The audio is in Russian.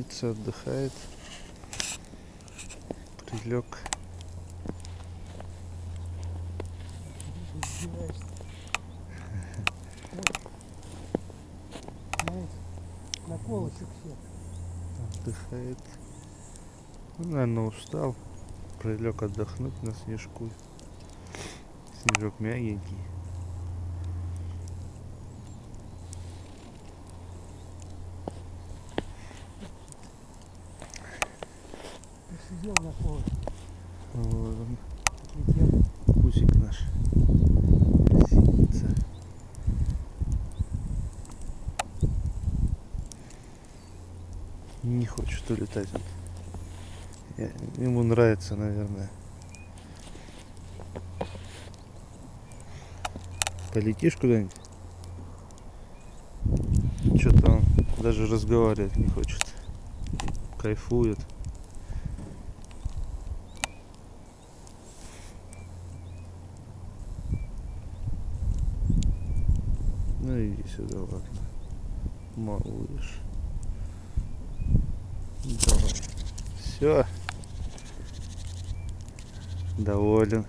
Птица отдыхает. Прилег. На колышек все. Отдыхает. Ну, наверное, устал. Прилег отдохнуть на снежку. Снежок мягенький. Посидел на колышке. Вот он, Летел. кузик наш. Синица. Не хочет улетать он. Я- ему нравится, наверное. Полетишь куда-нибудь? Что-то он даже разговаривать не хочет. Кайфует. Ну иди сюда окно. Малыш. Давай. Все. Доволен.